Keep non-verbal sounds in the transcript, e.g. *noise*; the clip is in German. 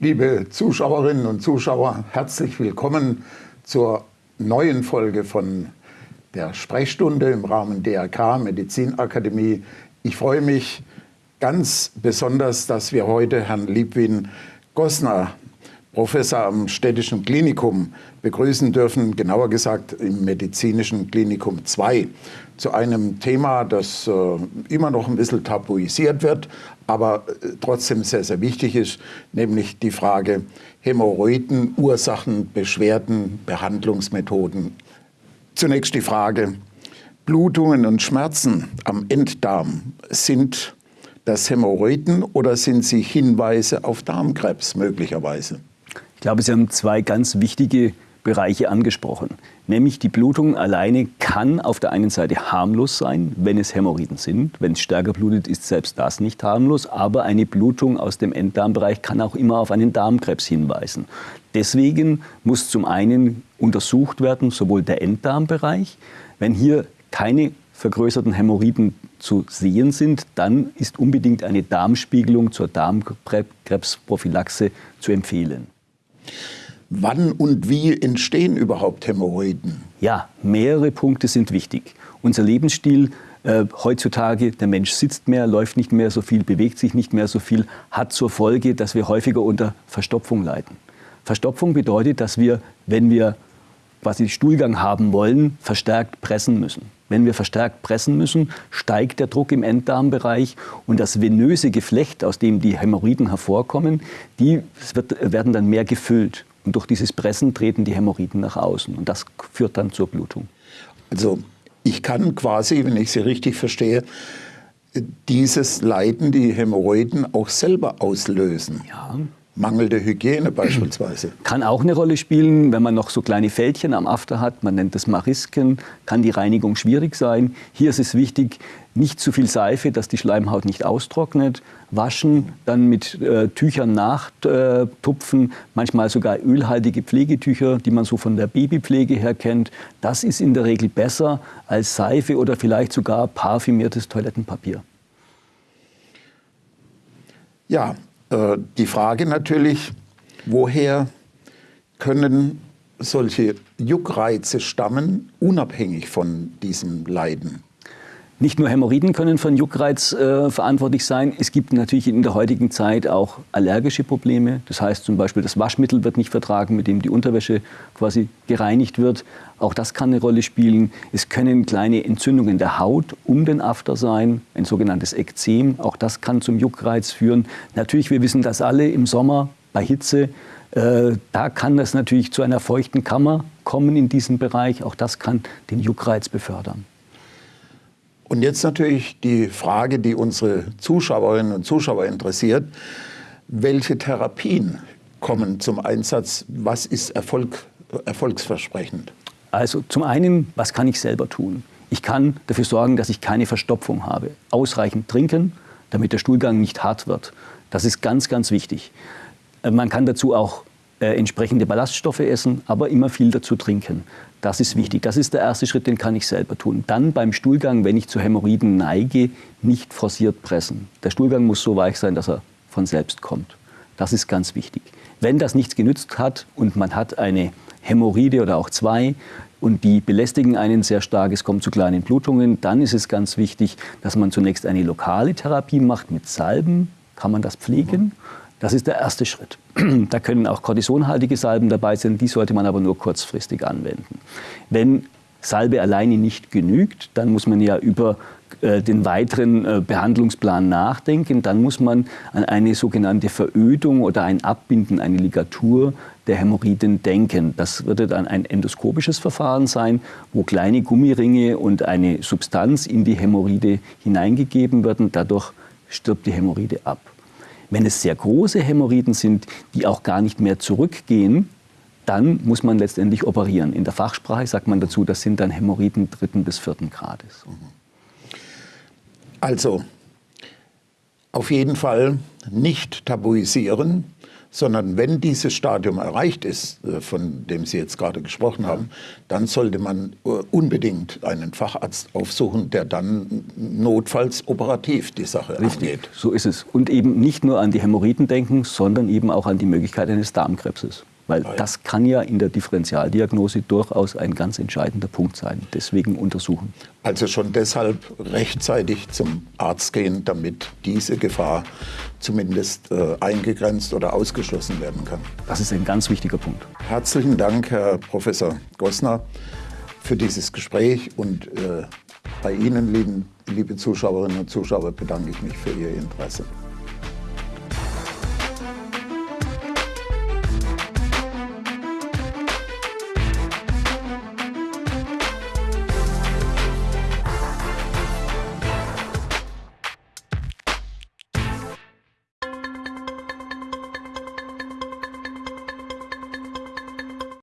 Liebe Zuschauerinnen und Zuschauer, herzlich willkommen zur neuen Folge von der Sprechstunde im Rahmen DRK Medizinakademie. Ich freue mich ganz besonders, dass wir heute Herrn Liebwin Gosner, Professor am Städtischen Klinikum, begrüßen dürfen, genauer gesagt im Medizinischen Klinikum 2, zu einem Thema, das äh, immer noch ein bisschen tabuisiert wird, aber äh, trotzdem sehr, sehr wichtig ist, nämlich die Frage Hämorrhoiden, Ursachen, Beschwerden, Behandlungsmethoden. Zunächst die Frage, Blutungen und Schmerzen am Enddarm sind das Hämorrhoiden oder sind sie Hinweise auf Darmkrebs möglicherweise? Ich glaube, Sie haben zwei ganz wichtige Bereiche angesprochen. Nämlich die Blutung alleine kann auf der einen Seite harmlos sein, wenn es Hämorrhoiden sind. Wenn es stärker blutet, ist selbst das nicht harmlos. Aber eine Blutung aus dem Enddarmbereich kann auch immer auf einen Darmkrebs hinweisen. Deswegen muss zum einen untersucht werden, sowohl der Enddarmbereich. Wenn hier keine vergrößerten Hämorrhoiden zu sehen sind, dann ist unbedingt eine Darmspiegelung zur Darmkrebsprophylaxe zu empfehlen. Wann und wie entstehen überhaupt Hämorrhoiden? Ja, mehrere Punkte sind wichtig. Unser Lebensstil äh, heutzutage, der Mensch sitzt mehr, läuft nicht mehr so viel, bewegt sich nicht mehr so viel, hat zur Folge, dass wir häufiger unter Verstopfung leiden. Verstopfung bedeutet, dass wir, wenn wir quasi Stuhlgang haben wollen, verstärkt pressen müssen. Wenn wir verstärkt pressen müssen, steigt der Druck im Enddarmbereich und das venöse Geflecht, aus dem die Hämorrhoiden hervorkommen, die wird, werden dann mehr gefüllt. Und durch dieses Pressen treten die Hämorrhoiden nach außen. Und das führt dann zur Blutung. Also ich kann quasi, wenn ich Sie richtig verstehe, dieses Leiden, die Hämorrhoiden auch selber auslösen. Ja, Mangelnde Hygiene beispielsweise. *clears throat* Kann auch eine Rolle spielen, wenn man noch so kleine Fältchen am After hat. Man nennt das Marisken, kann die Reinigung schwierig sein. Hier ist es wichtig, nicht zu viel Seife, dass die Schleimhaut nicht austrocknet. Waschen, dann mit äh, Tüchern nachtupfen, manchmal sogar ölhaltige Pflegetücher, die man so von der Babypflege her kennt. Das ist in der Regel besser als Seife oder vielleicht sogar parfümiertes Toilettenpapier. Ja, die Frage natürlich, woher können solche Juckreize stammen, unabhängig von diesem Leiden? Nicht nur Hämorrhoiden können einen Juckreiz äh, verantwortlich sein. Es gibt natürlich in der heutigen Zeit auch allergische Probleme. Das heißt zum Beispiel, das Waschmittel wird nicht vertragen, mit dem die Unterwäsche quasi gereinigt wird. Auch das kann eine Rolle spielen. Es können kleine Entzündungen der Haut um den After sein, ein sogenanntes Ekzem. Auch das kann zum Juckreiz führen. Natürlich, wir wissen das alle im Sommer bei Hitze. Äh, da kann es natürlich zu einer feuchten Kammer kommen in diesem Bereich. Auch das kann den Juckreiz befördern. Und jetzt natürlich die Frage, die unsere Zuschauerinnen und Zuschauer interessiert. Welche Therapien kommen zum Einsatz? Was ist Erfolg, erfolgsversprechend? Also zum einen, was kann ich selber tun? Ich kann dafür sorgen, dass ich keine Verstopfung habe. Ausreichend trinken, damit der Stuhlgang nicht hart wird. Das ist ganz, ganz wichtig. Äh, man kann dazu auch äh, entsprechende Ballaststoffe essen, aber immer viel dazu trinken. Das ist wichtig. Das ist der erste Schritt, den kann ich selber tun. Dann beim Stuhlgang, wenn ich zu Hämorrhoiden neige, nicht forciert pressen. Der Stuhlgang muss so weich sein, dass er von selbst kommt. Das ist ganz wichtig. Wenn das nichts genützt hat und man hat eine Hämorrhoide oder auch zwei und die belästigen einen sehr stark, es kommt zu kleinen Blutungen, dann ist es ganz wichtig, dass man zunächst eine lokale Therapie macht mit Salben, kann man das pflegen. Das ist der erste Schritt. *clears throat* Da können auch kortisonhaltige Salben dabei sein, die sollte man aber nur kurzfristig anwenden. Wenn Salbe alleine nicht genügt, dann muss man ja über äh, den weiteren äh, Behandlungsplan nachdenken. Dann muss man an eine sogenannte Verödung oder ein Abbinden, eine Ligatur der Hämorrhoiden denken. Das würde dann ein endoskopisches Verfahren sein, wo kleine Gummiringe und eine Substanz in die Hämorrhoide hineingegeben werden. Dadurch stirbt die Hämorrhoide ab. Wenn es sehr große Hämorrhoiden sind, die auch gar nicht mehr zurückgehen, dann muss man letztendlich operieren. In der Fachsprache sagt man dazu, das sind dann Hämorrhoiden dritten bis vierten Grades. Also, auf jeden Fall nicht tabuisieren, sondern wenn dieses Stadium erreicht ist, äh, von dem Sie jetzt gerade gesprochen haben, dann sollte man äh, unbedingt einen Facharzt aufsuchen, der dann notfalls operativ die Sache Richtig, angeht. So ist es. Und eben nicht nur an die Hämorrhoiden denken, sondern eben auch an die Möglichkeit eines Darmkrebses. Weil das kann ja in der Differentialdiagnose durchaus ein ganz entscheidender Punkt sein. Deswegen untersuchen. Also schon deshalb rechtzeitig zum Arzt gehen, damit diese Gefahr zumindest äh, eingegrenzt oder ausgeschlossen werden kann. Das ist ein ganz wichtiger Punkt. Herzlichen Dank, Herr Professor Gossner, für dieses Gespräch. Und äh, bei Ihnen, lieben, liebe Zuschauerinnen und Zuschauer, bedanke ich mich für Ihr Interesse.